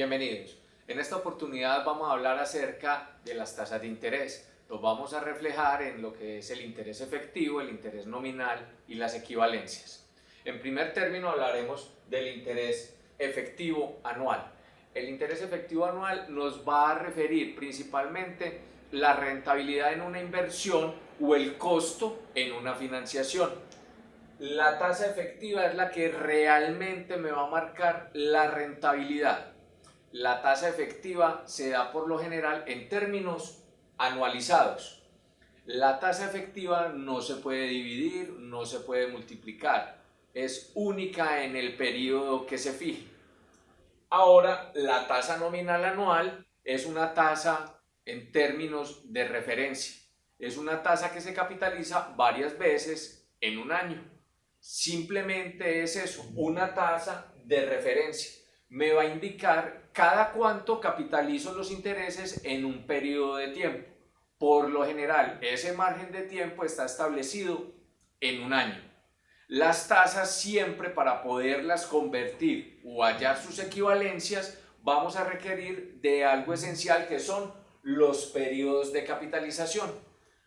Bienvenidos. En esta oportunidad vamos a hablar acerca de las tasas de interés. Los vamos a reflejar en lo que es el interés efectivo, el interés nominal y las equivalencias. En primer término hablaremos del interés efectivo anual. El interés efectivo anual nos va a referir principalmente la rentabilidad en una inversión o el costo en una financiación. La tasa efectiva es la que realmente me va a marcar la rentabilidad. La tasa efectiva se da por lo general en términos anualizados. La tasa efectiva no se puede dividir, no se puede multiplicar, es única en el periodo que se fije. Ahora, la tasa nominal anual es una tasa en términos de referencia. Es una tasa que se capitaliza varias veces en un año. Simplemente es eso, una tasa de referencia. Me va a indicar cada cuánto capitalizo los intereses en un periodo de tiempo. Por lo general, ese margen de tiempo está establecido en un año. Las tasas siempre para poderlas convertir o hallar sus equivalencias vamos a requerir de algo esencial que son los periodos de capitalización.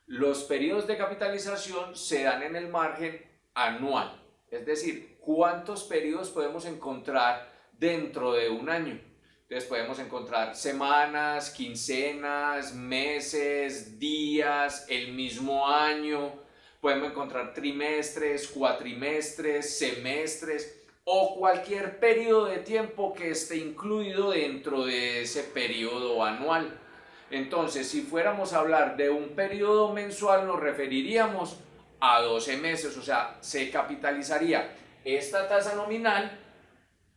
Los periodos de capitalización se dan en el margen anual, es decir, cuántos periodos podemos encontrar dentro de un año. Entonces podemos encontrar semanas, quincenas, meses, días, el mismo año, podemos encontrar trimestres, cuatrimestres, semestres o cualquier periodo de tiempo que esté incluido dentro de ese periodo anual. Entonces, si fuéramos a hablar de un periodo mensual, nos referiríamos a 12 meses, o sea, se capitalizaría esta tasa nominal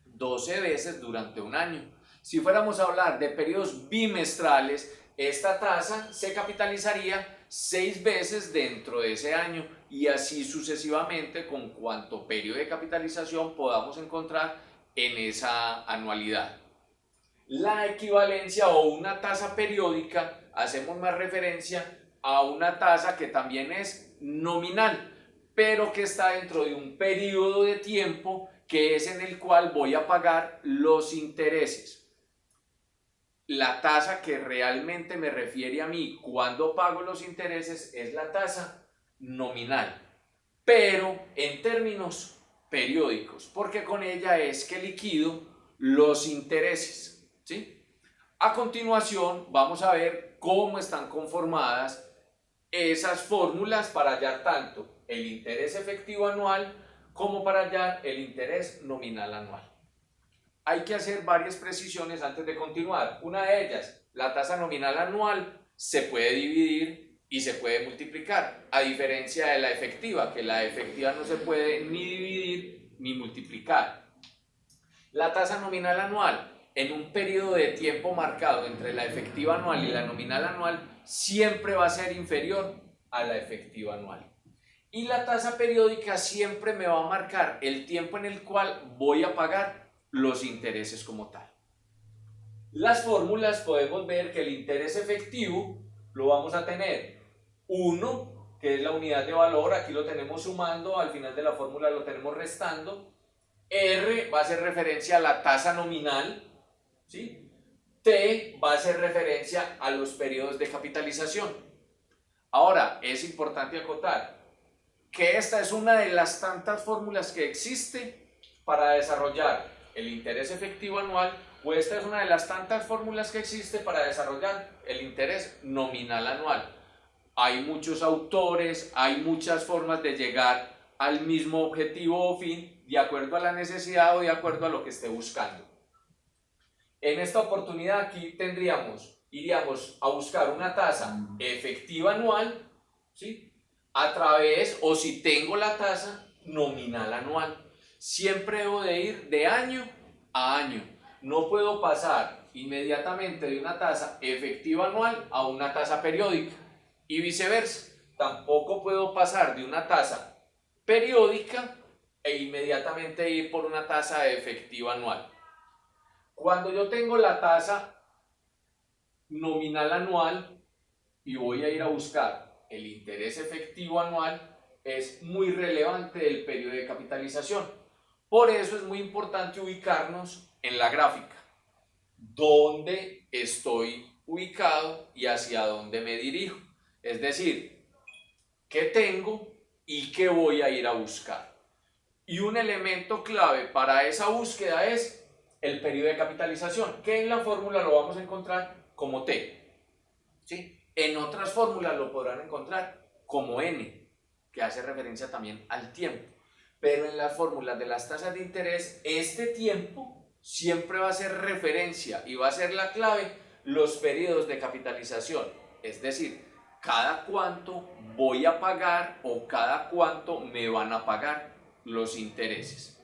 12 veces durante un año. Si fuéramos a hablar de periodos bimestrales, esta tasa se capitalizaría 6 veces dentro de ese año y así sucesivamente con cuánto periodo de capitalización podamos encontrar en esa anualidad. La equivalencia o una tasa periódica, hacemos más referencia a una tasa que también es nominal, pero que está dentro de un periodo de tiempo que es en el cual voy a pagar los intereses. La tasa que realmente me refiere a mí cuando pago los intereses es la tasa nominal, pero en términos periódicos, porque con ella es que liquido los intereses. ¿sí? A continuación vamos a ver cómo están conformadas esas fórmulas para hallar tanto el interés efectivo anual como para hallar el interés nominal anual. Hay que hacer varias precisiones antes de continuar. Una de ellas, la tasa nominal anual se puede dividir y se puede multiplicar, a diferencia de la efectiva, que la efectiva no se puede ni dividir ni multiplicar. La tasa nominal anual en un periodo de tiempo marcado entre la efectiva anual y la nominal anual siempre va a ser inferior a la efectiva anual. Y la tasa periódica siempre me va a marcar el tiempo en el cual voy a pagar los intereses como tal. Las fórmulas podemos ver que el interés efectivo lo vamos a tener 1, que es la unidad de valor, aquí lo tenemos sumando, al final de la fórmula lo tenemos restando. R va a ser referencia a la tasa nominal, ¿sí? T va a hacer referencia a los periodos de capitalización. Ahora, es importante acotar que esta es una de las tantas fórmulas que existe para desarrollar el interés efectivo anual o esta es una de las tantas fórmulas que existe para desarrollar el interés nominal anual. Hay muchos autores, hay muchas formas de llegar al mismo objetivo o fin de acuerdo a la necesidad o de acuerdo a lo que esté buscando. En esta oportunidad aquí tendríamos, iríamos a buscar una tasa efectiva anual, ¿sí? A través, o si tengo la tasa nominal anual. Siempre debo de ir de año a año. No puedo pasar inmediatamente de una tasa efectiva anual a una tasa periódica y viceversa. Tampoco puedo pasar de una tasa periódica e inmediatamente ir por una tasa efectiva anual. Cuando yo tengo la tasa nominal anual y voy a ir a buscar el interés efectivo anual, es muy relevante el periodo de capitalización. Por eso es muy importante ubicarnos en la gráfica. dónde estoy ubicado y hacia dónde me dirijo. Es decir, qué tengo y qué voy a ir a buscar. Y un elemento clave para esa búsqueda es el periodo de capitalización, que en la fórmula lo vamos a encontrar como T. ¿sí? En otras fórmulas lo podrán encontrar como N, que hace referencia también al tiempo. Pero en las fórmulas de las tasas de interés, este tiempo siempre va a ser referencia y va a ser la clave los periodos de capitalización. Es decir, cada cuánto voy a pagar o cada cuánto me van a pagar los intereses.